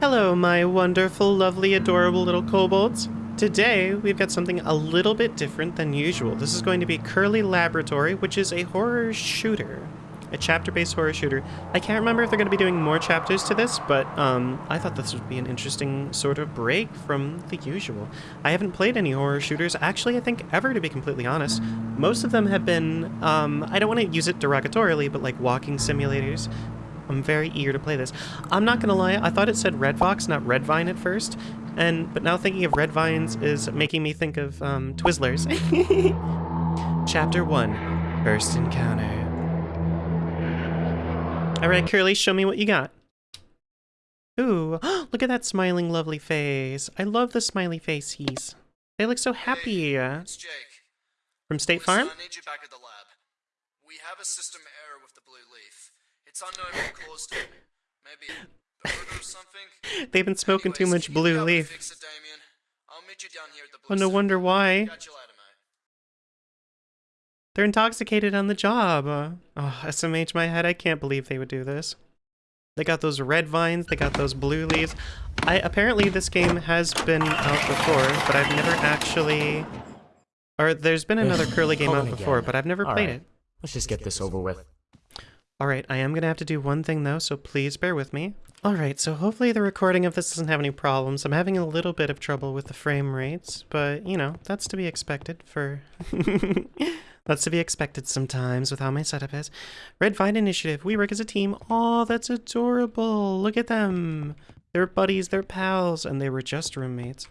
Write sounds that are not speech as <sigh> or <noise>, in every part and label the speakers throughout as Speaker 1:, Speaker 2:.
Speaker 1: Hello, my wonderful, lovely, adorable little kobolds. Today, we've got something a little bit different than usual. This is going to be Curly Laboratory, which is a horror shooter. A chapter-based horror shooter. I can't remember if they're going to be doing more chapters to this, but um, I thought this would be an interesting sort of break from the usual. I haven't played any horror shooters, actually, I think, ever, to be completely honest. Most of them have been, um, I don't want to use it derogatorily, but like walking simulators, I'm very eager to play this. I'm not gonna lie, I thought it said Red Fox, not Red Vine at first, and but now thinking of Red Vines is making me think of um, Twizzlers. <laughs> Chapter 1, First Encounter. Alright, Curly, show me what you got. Ooh, <gasps> look at that smiling lovely face. I love the smiley faces. They look so happy.
Speaker 2: Hey, it's Jake.
Speaker 1: From State Farm?
Speaker 2: I need you back at the lab. We have a system error with the blue leaf. It's unknown what caused it. Maybe a bird or something. <laughs>
Speaker 1: They've been smoking too much
Speaker 2: if you need
Speaker 1: blue leaf.
Speaker 2: Fix it, Damien, I'll meet you down here at the
Speaker 1: Oh,
Speaker 2: blue
Speaker 1: no
Speaker 2: center.
Speaker 1: wonder why.
Speaker 2: Catch you later, mate.
Speaker 1: They're intoxicated on the job. Uh, oh, SMH my head. I can't believe they would do this. They got those red vines. They got those blue leaves. I apparently this game has been out before, but I've never actually. Or there's been another curly game
Speaker 3: Colin
Speaker 1: out before,
Speaker 3: again.
Speaker 1: but I've never
Speaker 3: All
Speaker 1: played
Speaker 3: right.
Speaker 1: it.
Speaker 3: Let's just get this over with.
Speaker 1: Alright, I am gonna have to do one thing though, so please bear with me. Alright, so hopefully the recording of this doesn't have any problems. I'm having a little bit of trouble with the frame rates, but you know, that's to be expected for. <laughs> that's to be expected sometimes with how my setup is. Red Vine Initiative, we work as a team. Oh, that's adorable. Look at them. They're buddies, they're pals, and they were just roommates.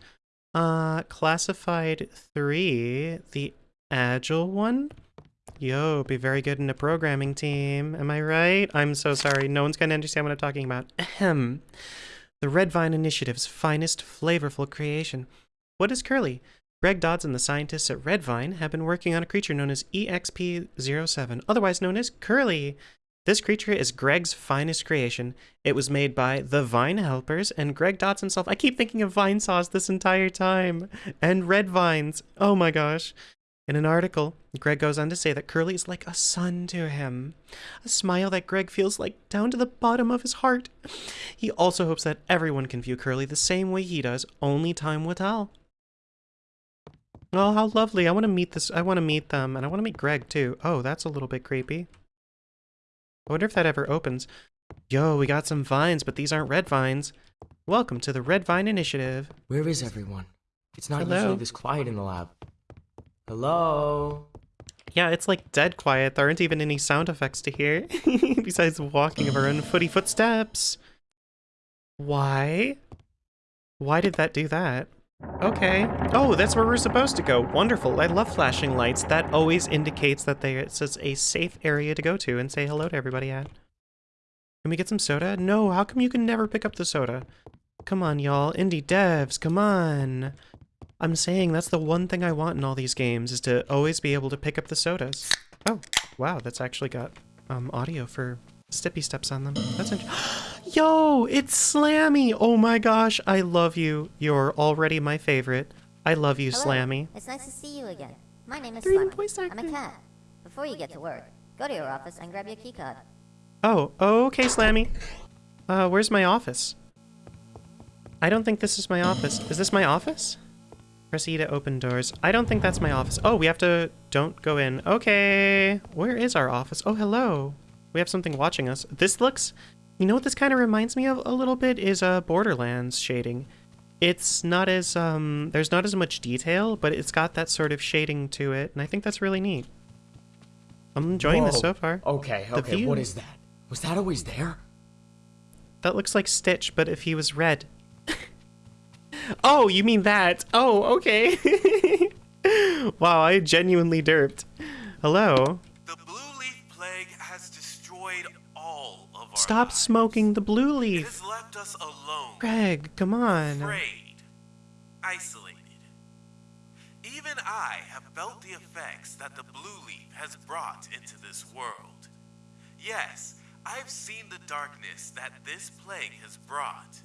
Speaker 1: Uh, Classified 3, the Agile one? Yo, be very good in a programming team. Am I right? I'm so sorry. No one's gonna understand what I'm talking about. Ahem. The Red Vine Initiative's finest flavorful creation. What is Curly? Greg Dodds and the scientists at Red Vine, have been working on a creature known as EXP-07, otherwise known as Curly. This creature is Greg's finest creation. It was made by the Vine Helpers and Greg Dodson himself. I keep thinking of Vinesauce this entire time. And Red Vines. Oh my gosh. In an article, Greg goes on to say that Curly is like a son to him, a smile that Greg feels like down to the bottom of his heart. He also hopes that everyone can view Curly the same way he does, only time will tell. Oh, how lovely. I want to meet this. I want to meet them, and I want to meet Greg too. Oh, that's a little bit creepy. I wonder if that ever opens. Yo, we got some vines, but these aren't red vines. Welcome to the Red Vine Initiative.
Speaker 3: Where is everyone? It's not
Speaker 1: Hello?
Speaker 3: usually this quiet in the lab. Hello?
Speaker 1: Yeah, it's like dead quiet. There aren't even any sound effects to hear, <laughs> besides walking of our own footy footsteps. Why? Why did that do that? Okay. Oh, that's where we're supposed to go. Wonderful. I love flashing lights. That always indicates that just a safe area to go to and say hello to everybody at. Can we get some soda? No, how come you can never pick up the soda? Come on, y'all. Indie devs, come on. I'm saying that's the one thing I want in all these games is to always be able to pick up the sodas. Oh, wow, that's actually got um, audio for steppy steps on them. That's interesting. <gasps> Yo, it's Slammy! Oh my gosh, I love you. You're already my favorite. I love you,
Speaker 4: Hello.
Speaker 1: Slammy.
Speaker 4: It's nice to see you again. My name is Slammy.
Speaker 1: voice
Speaker 4: I'm a cat. Before you get to work, go to your office and grab your keycard.
Speaker 1: Oh, okay, Slammy. Uh, where's my office? I don't think this is my office. Is this my office? Press E to open doors. I don't think that's my office. Oh, we have to... Don't go in. Okay. Where is our office? Oh, hello. We have something watching us. This looks... You know what this kind of reminds me of a little bit is uh, Borderlands shading. It's not as, um... There's not as much detail, but it's got that sort of shading to it, and I think that's really neat. I'm enjoying this so far.
Speaker 3: Okay, okay, what is that? Was that always there?
Speaker 1: That looks like Stitch, but if he was red. Oh, you mean that? Oh, okay. <laughs> wow, I genuinely derped. Hello.
Speaker 5: The blue leaf plague has destroyed all of our
Speaker 1: Stop
Speaker 5: lives.
Speaker 1: smoking the blue
Speaker 5: It
Speaker 1: leaf.
Speaker 5: has left us alone,
Speaker 1: Greg, come on.
Speaker 5: afraid, isolated. Even I have felt the effects that the blue leaf has brought into this world. Yes, I've seen the darkness that this plague has brought.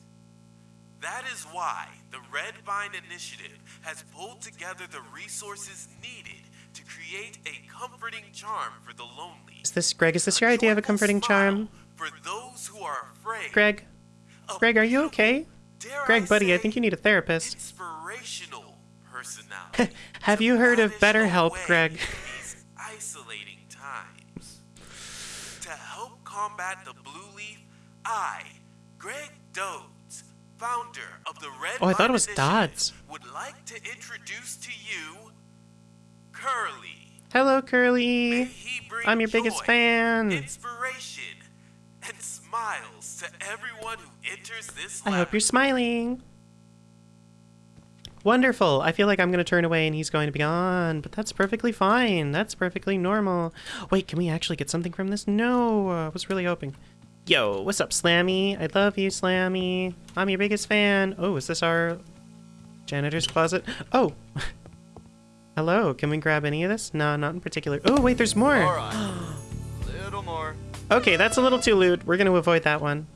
Speaker 5: That is why the Red Vine Initiative has pulled together the resources needed to create a comforting charm for the lonely.
Speaker 1: Is this Greg? Is this your idea of a comforting charm?
Speaker 5: For those who are afraid.
Speaker 1: Greg? Greg, are you okay? Greg,
Speaker 5: I
Speaker 1: buddy, I
Speaker 5: say,
Speaker 1: think you need a therapist.
Speaker 5: inspirational personality. <laughs>
Speaker 1: Have you heard of BetterHelp, Greg?
Speaker 5: isolating times. To help combat the blue leaf, I, Greg Dodes, founder of the Red
Speaker 1: Oh, I thought it was Dodds.
Speaker 5: would like to introduce to you Curly.
Speaker 1: Hello, Curly. I'm your biggest
Speaker 5: joy,
Speaker 1: fan.
Speaker 5: Inspiration and smiles to everyone who enters this
Speaker 1: I hope you're smiling. Wonderful. I feel like I'm going to turn away and he's going to be gone, but that's perfectly fine. That's perfectly normal. Wait, can we actually get something from this? No, I was really hoping. Yo, what's up, Slammy? I love you, Slammy. I'm your biggest fan. Oh, is this our janitor's closet? Oh. <laughs> Hello, can we grab any of this? No, not in particular. Oh, wait, there's more.
Speaker 2: Alright. Little more.
Speaker 1: Okay, that's a little too lewd. We're going to avoid that one.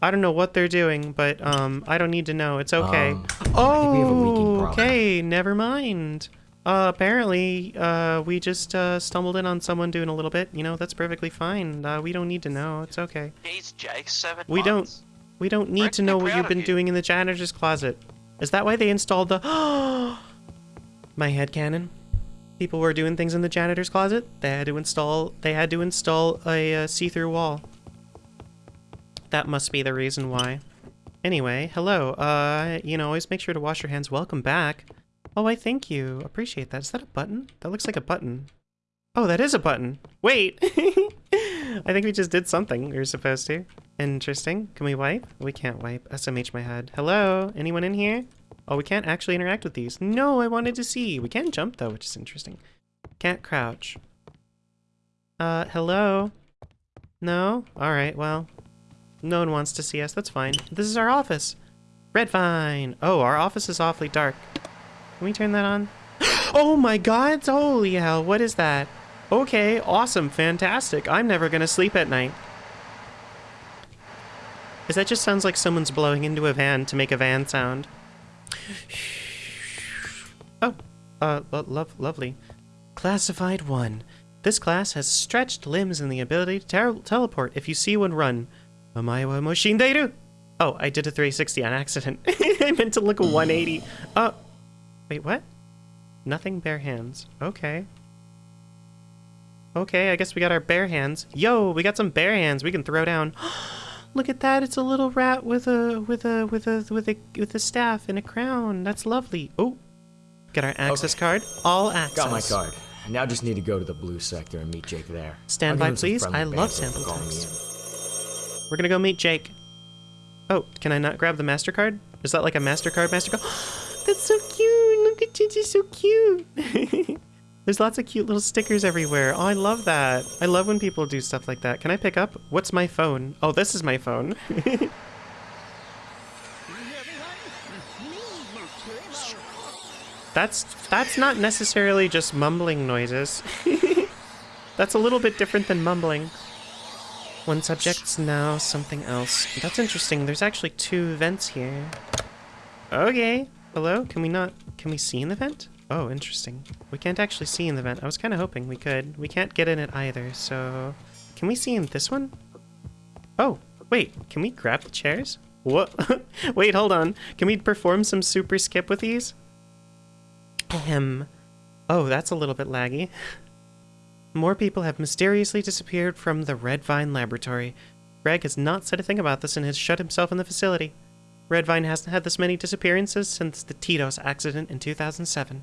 Speaker 1: I don't know what they're doing, but um, I don't need to know. It's okay.
Speaker 3: Um, I think we have a leaking
Speaker 1: oh, okay. Never mind. Uh, apparently, uh, we just uh, stumbled in on someone doing a little bit. You know, that's perfectly fine. Uh, we don't need to know. It's okay.
Speaker 6: He's Jake, seven
Speaker 1: We don't- We don't need to know what you've been
Speaker 6: you.
Speaker 1: doing in the janitor's closet. Is that why they installed the? <gasps> My head canon. People were doing things in the janitor's closet. They had to install. They had to install a uh, see-through wall. That must be the reason why. Anyway, hello. Uh, you know, always make sure to wash your hands. Welcome back. Oh, I thank you. Appreciate that. Is that a button? That looks like a button. Oh, that is a button. Wait. <laughs> I think we just did something we were supposed to. Interesting. Can we wipe? We can't wipe. SMH my head. Hello? Anyone in here? Oh, we can't actually interact with these. No, I wanted to see. We can jump though, which is interesting. Can't crouch. Uh, hello? No? Alright, well. No one wants to see us. That's fine. This is our office. Red Vine. Oh, our office is awfully dark. Can we turn that on? <gasps> Oh my god! Holy hell, what is that? Okay, awesome, fantastic. I'm never gonna sleep at night. Is that just sounds like someone's blowing into a van to make a van sound? <sighs> Oh, uh, lo- love, lovely. Classified 1. This class has stretched limbs and the ability to teleport if you see one run. Omae wa moshinderu! Oh, I did a 360 on accident. <laughs> I meant to look a 180. Oh, wait, what? Nothing bare hands. Okay. Okay, I guess we got our bare hands. Yo, we got some bare hands we can throw down. <gasps> Look at that! It's a little rat with a with a with a with a with a staff and a crown. That's lovely. Oh, got our access
Speaker 3: Okay.
Speaker 1: card. All access.
Speaker 3: Got my card. Now just need to go to the blue sector and meet Jake there.
Speaker 1: Stand by,
Speaker 3: give him some
Speaker 1: please. I love sample text. We're gonna go meet Jake. Oh, can I not grab the Mastercard? Is that like a Mastercard Mastercard? <gasps> That's so cute. Look at Gigi, so cute. <laughs> There's lots of cute little stickers everywhere. Oh, I love that. I love when people do stuff like that. Can I pick up? What's my phone? Oh, this is my phone. <laughs> that's that's not necessarily just mumbling noises. <laughs> that's a little bit different than mumbling. One subject's now something else. That's interesting. There's actually two vents here. Okay. Hello? Can we not... Can we see in the vent? Oh, interesting. We can't actually see in the vent. I was kind of hoping we could. We can't get in it either, so... Can we see in this one? Oh, wait. Can we grab the chairs? What? <laughs> wait, hold on. Can we perform some super skip with these? Ahem. Oh, that's a little bit laggy. <laughs> More people have mysteriously disappeared from the Red Vine Laboratory. Greg has not said a thing about this and has shut himself in the facility. Red Vine hasn't had this many disappearances since the Tito's accident in 2007.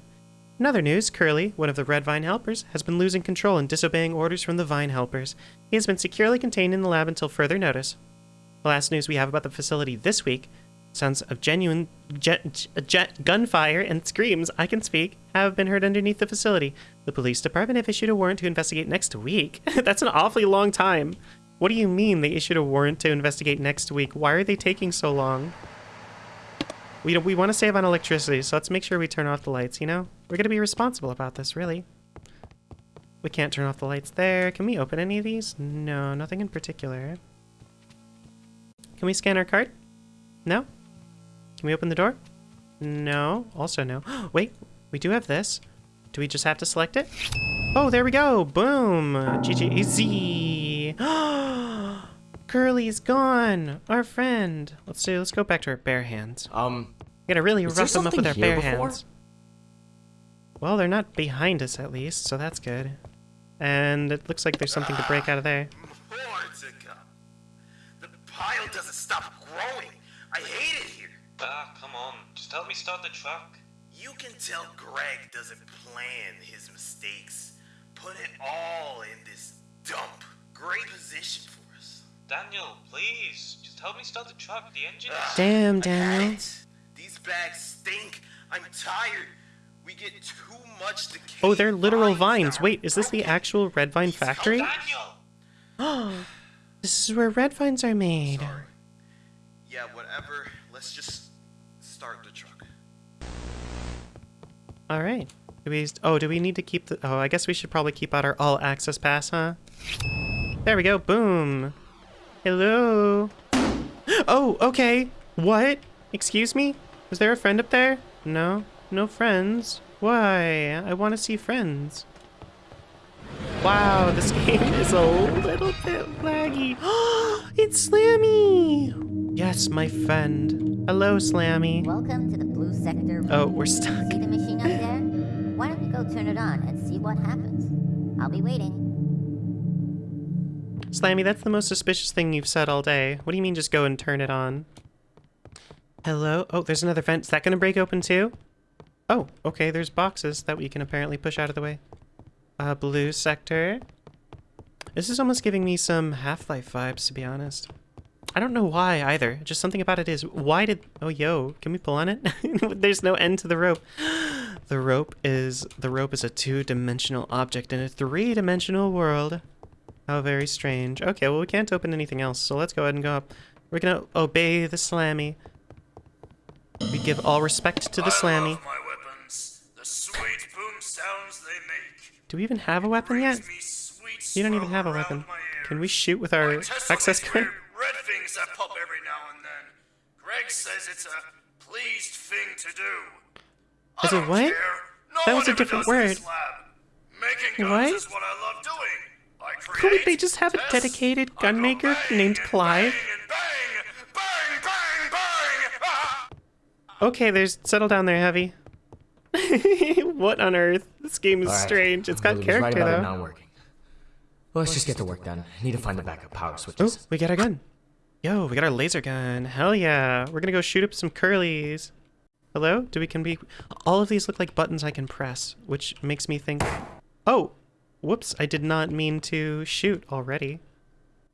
Speaker 1: In other news, Curly, one of the Red Vine helpers, has been losing control and disobeying orders from the Vine helpers. He has been securely contained in the lab until further notice. The last news we have about the facility this week sounds of genuine jet, jet gunfire and screams, I can speak, have been heard underneath the facility. The police department have issued a warrant to investigate next week. <laughs> That's an awfully long time. What do you mean they issued a warrant to investigate next week? Why are they taking so long? We, we want to save on electricity, so let's make sure we turn off the lights, you know? We're going to be responsible about this, really. We can't turn off the lights there. Can we open any of these? No, nothing in particular. Can we scan our card? No? Can we open the door? No. Also no. <gasps> Wait, we do have this. Do we just have to select it? Oh, there we go. Boom. GG easy. <gasps> Curly's gone. Our friend. Let's do. Let's go back to our bare hands.
Speaker 3: Um,
Speaker 1: We gotta really
Speaker 3: Was there
Speaker 1: rough them up with our bare
Speaker 3: before?
Speaker 1: hands. Well, they're not behind us at least, so that's good. And it looks like there's something to break out of there.
Speaker 5: More to come. The pile doesn't stop growing. I hate it here.
Speaker 6: Ah, come on. Just help me start the truck.
Speaker 5: You can tell Greg doesn't plan his mistakes. Put it all in this dump. Great position for us.
Speaker 6: Daniel, please. Just help me start the truck. The engine is...
Speaker 1: Damn,
Speaker 5: I
Speaker 1: Daniel.
Speaker 5: Bags stink. I'm tired. We get too much decay.
Speaker 1: Oh, they're literal vines. Wait, is this the actual red vine factory?
Speaker 6: Daniel! <gasps>
Speaker 1: This is where red vines are made.
Speaker 2: Sorry. Yeah, whatever. Let's just start the truck.
Speaker 1: All right. Do we? Oh, do we need to keep the? Oh, I guess we should probably keep out our all access pass, huh? There we go. Boom. Hello. <gasps> Oh, okay. What? Excuse me? Was there a friend up there? No, no friends. Why? I want to see friends. Wow, this <laughs> game is a little bit laggy. <gasps> it's Slammy. Yes, my friend. Hello, Slammy.
Speaker 4: Welcome to the blue sector.
Speaker 1: Oh, we're stuck.
Speaker 4: See the machine up there? Why don't we go turn it on and see what happens? I'll be waiting.
Speaker 1: Slammy, that's the most suspicious thing you've said all day. What do you mean just go and turn it on? Hello? Oh, there's another vent. Is that gonna break open too? Oh, okay, there's boxes that we can apparently push out of the way. Uh, blue sector. This is almost giving me some Half-Life vibes, to be honest. I don't know why either. Just something about it is. Why did... Oh, yo, can we pull on it? <laughs> there's no end to the rope. <gasps> The rope is... The rope is a two-dimensional object in a three-dimensional world. How very strange. Okay, well, we can't open anything else, so let's go ahead and go up. We're gonna obey the slammy. We give all respect to the slammy.
Speaker 2: love my weapons. The sweet boom sounds they make.
Speaker 1: Do we even have a weapon yet?
Speaker 2: Brings me sweet
Speaker 1: You don't even have a weapon. Can we shoot with our access
Speaker 2: weird red things that pop every now and then. Greg says it's a pleased thing to do. I
Speaker 1: Is it what?
Speaker 2: care. No
Speaker 1: That was a different
Speaker 2: does in this
Speaker 1: word.
Speaker 2: lab. Making guns
Speaker 1: What?
Speaker 2: is what I love doing. I
Speaker 1: Couldn't they just have a dedicated
Speaker 2: I go
Speaker 1: gun maker
Speaker 2: bang
Speaker 1: named?
Speaker 2: Bang, bang, bang, bang.
Speaker 1: Okay, there's settle down there, Heavy. <laughs> what on earth? This game is
Speaker 3: right.
Speaker 1: strange. It's got
Speaker 3: was right
Speaker 1: character though.
Speaker 3: not working. Well, let's just get the work done. I Need to find the backup power switches.
Speaker 1: Oh, we got our gun. Yo, we got our laser gun. Hell yeah. We're gonna go shoot up some curlies. Hello? Do we can be all of these look like buttons I can press, which makes me think Oh! Whoops, I did not mean to shoot already.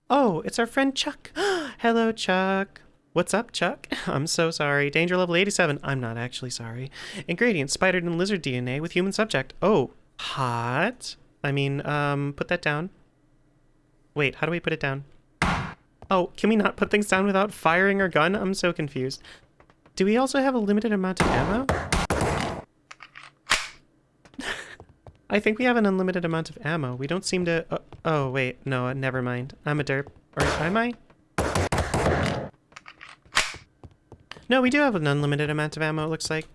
Speaker 1: Oh, it's our friend Chuck. <gasps> Hello, Chuck. What's up, Chuck? <laughs> I'm so sorry. Danger level 87. I'm not actually sorry. Ingredients, spider and lizard DNA with human subject. Oh, hot. I mean, um, put that down. Wait, how do we put it down? Oh, can we not put things down without firing our gun? I'm so confused. Do we also have a limited amount of ammo? <laughs> I think we have an unlimited amount of ammo. We don't seem to... Uh, oh, wait. No, never mind. I'm a derp. Or am I? No, we do have an unlimited amount of ammo, it looks like.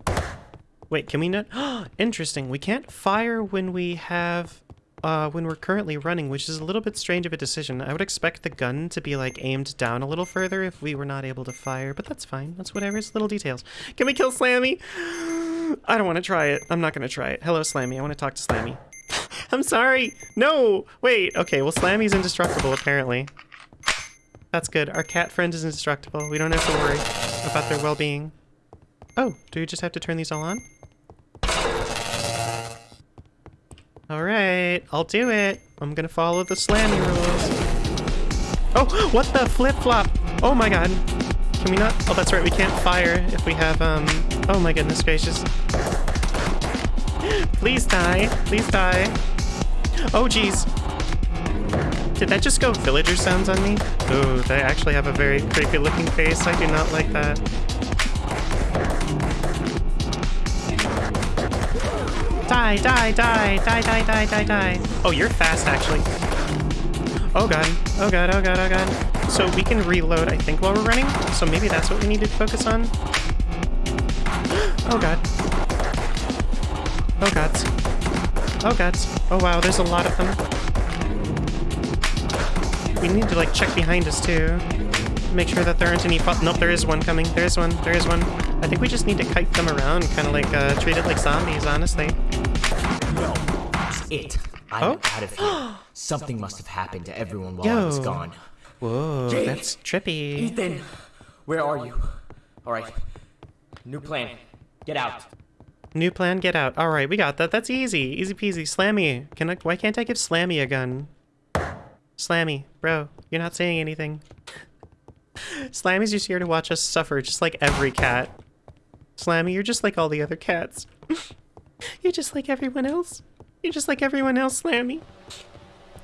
Speaker 1: Wait, can we not? <gasps> Interesting. We can't fire when we have... Uh, when we're currently running, which is a little bit strange of a decision. I would expect the gun to be, like, aimed down a little further if we were not able to fire, but that's fine. That's whatever. It's little details. Can we kill Slammy? <gasps> I don't want to try it. I'm not going to try it. Hello, Slammy. I want to talk to Slammy. <laughs> I'm sorry. No. Wait. Okay. Well, Slammy's indestructible, apparently. That's good. Our cat friend is indestructible. We don't have to worry about their well-being. Oh, do we just have to turn these all on? All right. I'll do it. I'm to follow the Slammy rules. Oh, what the flip-flop? Oh my god. Can we not? Oh, that's right. We can't fire if we have, um... Oh my goodness gracious. Please die. Please die. Oh, jeez. Did that just go villager sounds on me? Ooh, they actually have a very creepy looking face. I do not like that. Die, die, die, die, die, die, die, die. Oh, you're fast, actually. Oh god, oh god, oh god, oh god. So we can reload, I think, while we're running. So maybe that's what we need to focus on. <gasps> Oh god. Oh gods. Oh gods. Oh wow, there's a lot of them. We need to like check behind us too. Make sure that there aren't any. Nope, there is one coming. There is one. There is one. I think we just need to kite them around, kind of like uh, treat it like zombies, honestly.
Speaker 3: No, It. I'm
Speaker 1: Oh?
Speaker 3: out of here. Something must have happened to everyone while I was gone.
Speaker 1: Whoa,
Speaker 3: Jake!
Speaker 1: that's trippy.
Speaker 3: Ethan, where are you? All right. New plan. Get out.
Speaker 1: New plan, get out. All right, we got that. That's easy, easy peasy. Slammy, can I? Why can't I give Slammy a gun? Slammy, bro, you're not saying anything. Slammy's just here to watch us suffer, just like every cat. Slammy, you're just like all the other cats. <laughs> you're just like everyone else. You're just like everyone else, Slammy.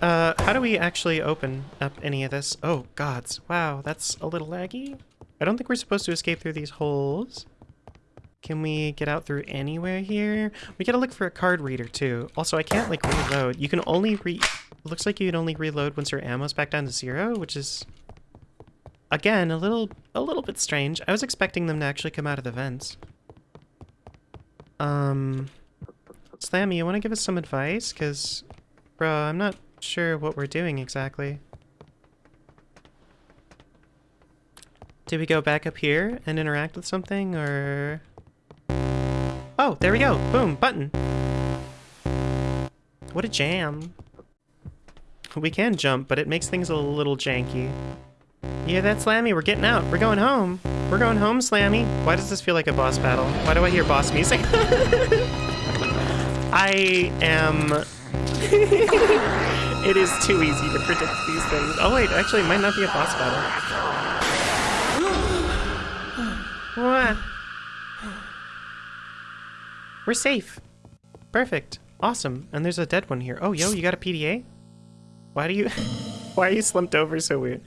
Speaker 1: Uh, how do we actually open up any of this? Oh, gods. Wow, that's a little laggy. I don't think we're supposed to escape through these holes. Can we get out through anywhere here? We gotta look for a card reader too. Also, I can't like reload. You can only re- looks like you can only reload once your ammo's back down to zero, which is again a little a little bit strange. I was expecting them to actually come out of the vents. Um, Slammy, you want to give us some advice? Cause, bro, I'm not sure what we're doing exactly. Did we go back up here and interact with something, or? Oh, there we go. Boom, button. What a jam. We can jump, but it makes things a little janky. Yeah, that's Slammy. We're getting out. We're going home. We're going home, Slammy. Why does this feel like a boss battle? Why do I hear boss music? <laughs> I am... <laughs> it is too easy to predict these things. Oh wait, actually it might not be a boss battle. What? We're safe. Perfect. Awesome. And there's a dead one here. Oh, yo, you got a PDA? Why do you... <laughs> Why are you slumped over so weird?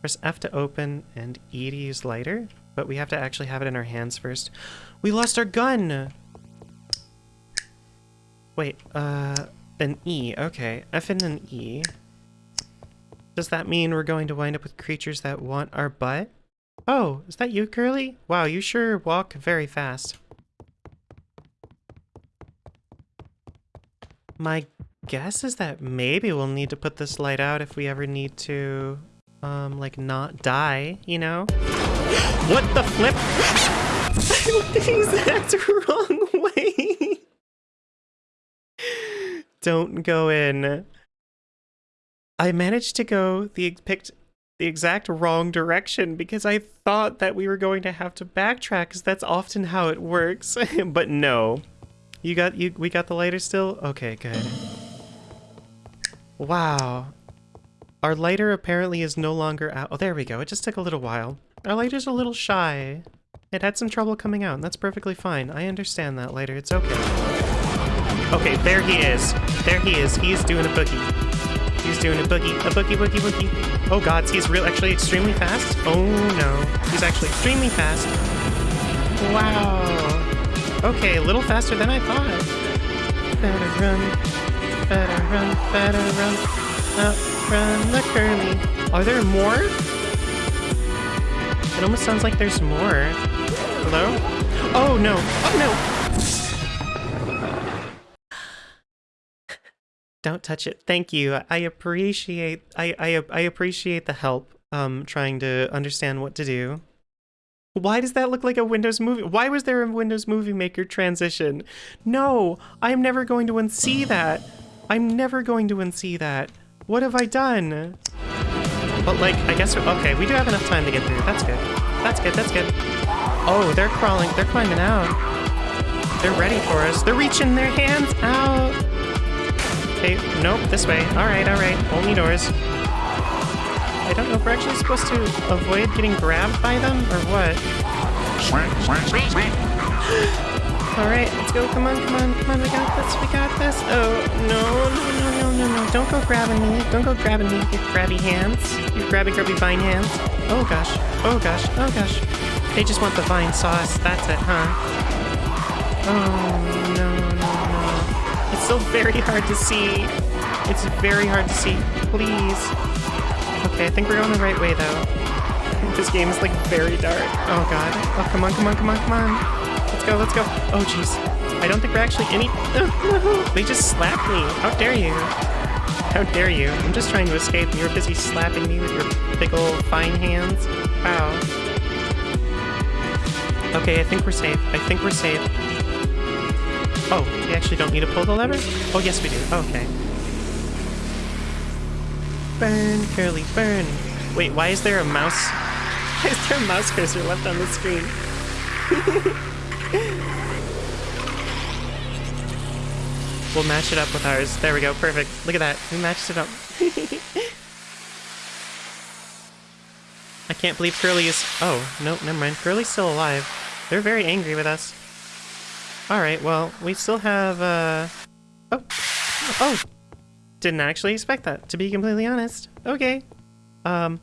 Speaker 1: Press F to open and E to use lighter, but we have to actually have it in our hands first. We lost our gun! Wait, uh, an E. Okay, F and an E. Does that mean we're going to wind up with creatures that want our butt? Oh, is that you, Curly? Wow, you sure walk very fast. My guess is that maybe we'll need to put this light out if we ever need to, um, like not die, you know? <gasps> what the flip? <laughs> I the exact <laughs> wrong way. <laughs> Don't go in. I managed to go the picked the exact wrong direction because I thought that we were going to have to backtrack because that's often how it works. but no. You got you we got the lighter still? Okay, good. Wow. Our lighter apparently is no longer out. Oh, there we go. It just took a little while. Our lighter's a little shy. It had some trouble coming out, and that's perfectly fine. I understand that, lighter. It's okay. Okay, there he is. There he is. He's doing a boogie. He's doing a boogie. A boogie, boogie, boogie. Oh gods, he's real actually extremely fast. Oh no. He's actually extremely fast. Wow. Okay, a little faster than I thought. Better run. Run. Better run. Outrun the curly. Are there more? It almost sounds like there's more. Hello? Oh no. Oh no. Don't touch it. Thank you. I appreciate I I I appreciate the help um trying to understand what to do. Why does that look like a Windows movie? Why was there a Windows Movie Maker transition? No, I'm never going to unsee that. I'm never going to unsee that. What have I done? But like, I guess, okay, we do have enough time to get through. That's good. That's good, that's good. Oh, they're crawling, they're climbing out. They're ready for us. They're reaching their hands out. Okay, nope, this way. All right, all right, only doors. I don't know if we're actually supposed to avoid getting grabbed by them or what. <laughs> All right, let's go. Come on, come on, come on. We got this. We got this. Oh no, no, no, no, no, no! Don't go grabbing me. Don't go grabbing me. You grabby hands. You grabby, grabby vine hands. Oh gosh. Oh gosh. Oh gosh. They just want the vine sauce. That's it, huh? Oh no, no, no! It's still very hard to see. It's very hard to see. Please. Okay, I think we're going the right way though. <laughs> This game is like very dark. Oh god. Oh come on, come on, come on, come on. Let's go, let's go. Oh jeez. I don't think we're actually any. <laughs> They just slapped me. How dare you? How dare you? I'm just trying to escape and you're busy slapping me with your big old fine hands. Wow. Okay, I think we're safe. I think we're safe. Oh, we actually don't need to pull the lever? Oh, yes we do. Okay. Burn, Curly, burn. Wait, why is there a mouse? <laughs> Why is there a mouse cursor left on the screen? <laughs> we'll match it up with ours. There we go, perfect. Look at that. We matched it up. <laughs> I can't believe Curly is... Oh, no, never mind. Curly's still alive. They're very angry with us. Alright, well, we still have, uh... Oh. Oh! Didn't actually expect that, to be completely honest. Okay. Um...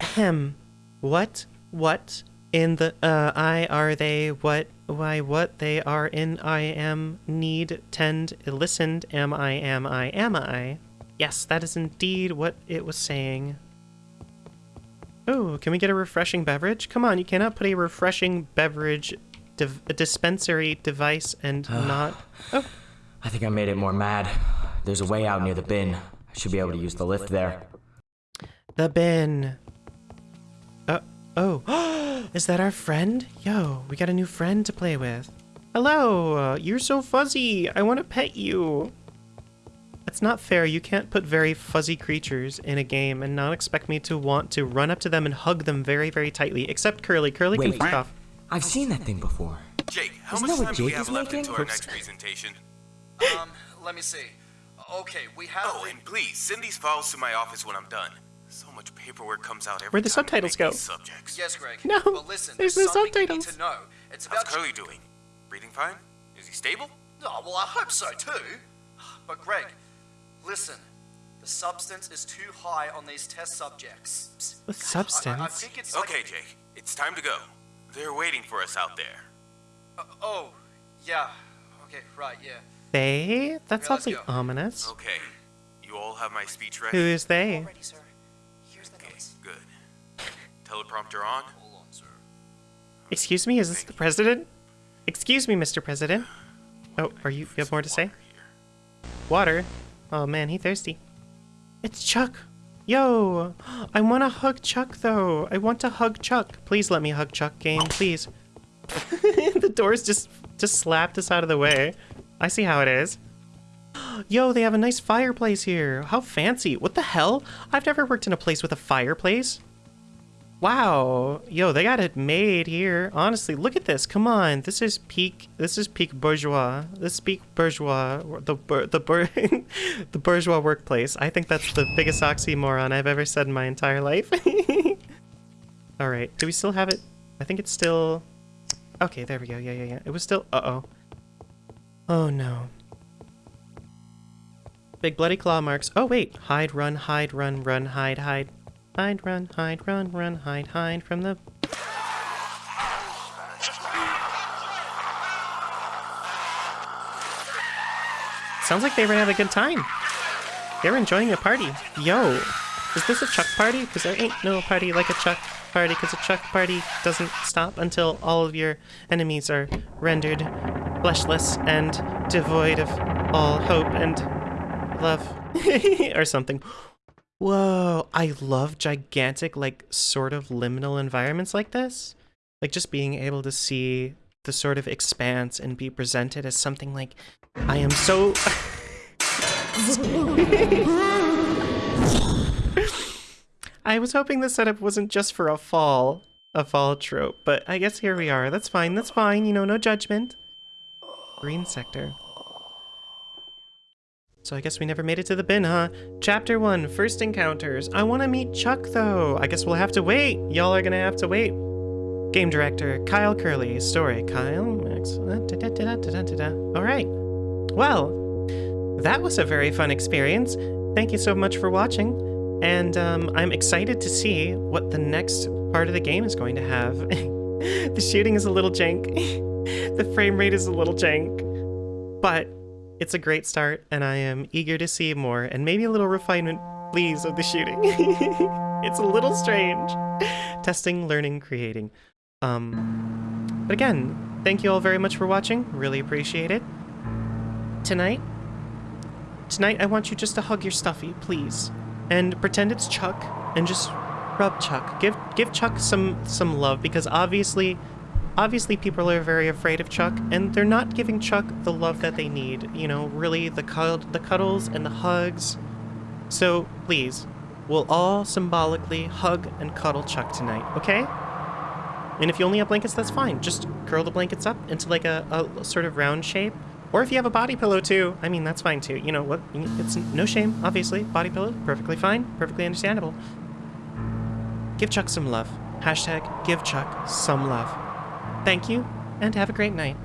Speaker 1: Ahem. What? What? In the, uh, I are they, what, why, what they are in, I am, need, tend, listened, am I, am I, am I. Yes, that is indeed what it was saying. Oh, can we get a refreshing beverage? Come on, you cannot put a refreshing beverage div a dispensary device and <sighs> not... Oh,
Speaker 3: I think I made it more mad. There's a way out near the bin. I should be able to use the lift there.
Speaker 1: the bin. Oh, <gasps> is that our friend? Yo, we got a new friend to play with. Hello, uh, you're so fuzzy. I want to pet you. That's not fair. You can't put very fuzzy creatures in a game and not expect me to want to run up to them and hug them very, very tightly. Except Curly. Curly can
Speaker 3: Wait.
Speaker 1: fuck off.
Speaker 3: I've seen that thing before.
Speaker 5: Jake, how
Speaker 3: Isn't
Speaker 5: much time
Speaker 3: what
Speaker 5: do we have left
Speaker 3: making?
Speaker 5: into our next presentation?
Speaker 2: Um, let me see. Okay, we have.
Speaker 5: Oh, and please send these files to my office when I'm done. So much paperwork comes out every
Speaker 1: Where'd the
Speaker 5: time
Speaker 1: subtitles go?
Speaker 5: Subjects.
Speaker 2: Yes, Greg.
Speaker 1: No,
Speaker 2: But listen,
Speaker 1: there's
Speaker 2: there's,
Speaker 1: no
Speaker 2: something you need
Speaker 1: subtitles.
Speaker 2: to know. It's
Speaker 5: How's
Speaker 2: about.
Speaker 5: Curly doing? Breathing fine? Is he stable?
Speaker 2: Oh, well, I hope so too. But Greg, listen. The substance is too high on these test subjects.
Speaker 1: With
Speaker 2: I, I, I
Speaker 1: substance?
Speaker 2: think it's like.
Speaker 5: Okay, Jake. It's time to go. They're waiting for us out there.
Speaker 2: Uh, oh, yeah. Okay, right, yeah.
Speaker 1: They? That's
Speaker 2: Yeah, let's
Speaker 1: awfully ominous.
Speaker 5: Okay. You all have my speech ready?
Speaker 1: is they?
Speaker 2: Already, sir.
Speaker 5: Teleprompter on?
Speaker 2: Hold on, sir.
Speaker 1: Excuse me, is this the president? Excuse me, Mr. President. Oh, are you, you have more to say? Water? Oh man, he thirsty. It's Chuck! Yo! I want to hug Chuck though! I want to hug Chuck! Please let me hug Chuck, game, please. <laughs> the doors just just slapped us out of the way. I see how it is. Yo, they have a nice fireplace here. How fancy. What the hell? I've never worked in a place with a fireplace. Wow. Yo, they got it made here. Honestly, look at this. Come on. This is peak this is peak bourgeois. This is peak bourgeois the the <laughs> the bourgeois workplace. I think that's the biggest oxymoron I've ever said in my entire life. <laughs> All right. Do we still have it? I think it's still Okay, there we go. Yeah, yeah, yeah. It was still Uh-oh. Oh no. Big bloody claw marks. Oh wait. Hide, run, hide, run, run, hide, hide. Hide, run, hide, run, run, hide, hide from the. Sounds like they were having a good time. They're enjoying a party. Yo, is this a Chuck party? Because there ain't no party like a Chuck party, because a Chuck party doesn't stop until all of your enemies are rendered fleshless and devoid of all hope and love. <laughs> or something. Whoa, I love gigantic, like, sort of liminal environments like this. Like, just being able to see the sort of expanse and be presented as something like, I am so. <laughs> I was hoping the setup wasn't just for a fall, a fall trope, but I guess here we are. That's fine, that's fine, you know, no judgment. Green sector. So I guess we never made it to the bin, huh? Chapter 1, First Encounters. I want to meet Chuck, though. I guess we'll have to wait. Y'all are gonna have to wait. Game director, Kyle Curley. Story, Kyle. Max. Alright. Well, that was a very fun experience. Thank you so much for watching. And um, I'm excited to see what the next part of the game is going to have. <laughs> the shooting is a little jank. <laughs> the frame rate is a little jank. But it's a great start, and I am eager to see more, and maybe a little refinement, please, of the shooting. <laughs> it's a little strange. Testing, learning, creating. Um, but again, thank you all very much for watching. Really appreciate it. Tonight, tonight I want you just to hug your stuffy, please. And pretend it's Chuck and just rub Chuck. Give give Chuck some some love because obviously obviously people are very afraid of Chuck and they're not giving Chuck the love that they need. You know, really the cuddle, the cuddles and the hugs. So, please, we'll all symbolically hug and cuddle Chuck tonight, okay? And if you only have blankets, that's fine. Just curl the blankets up into like a, a sort of round shape. Or if you have a body pillow too, I mean, that's fine too. You know what? It's no shame, obviously. Body pillow, perfectly fine, perfectly understandable. Give Chuck some love. Hashtag give Chuck some love. Thank you, and have a great night.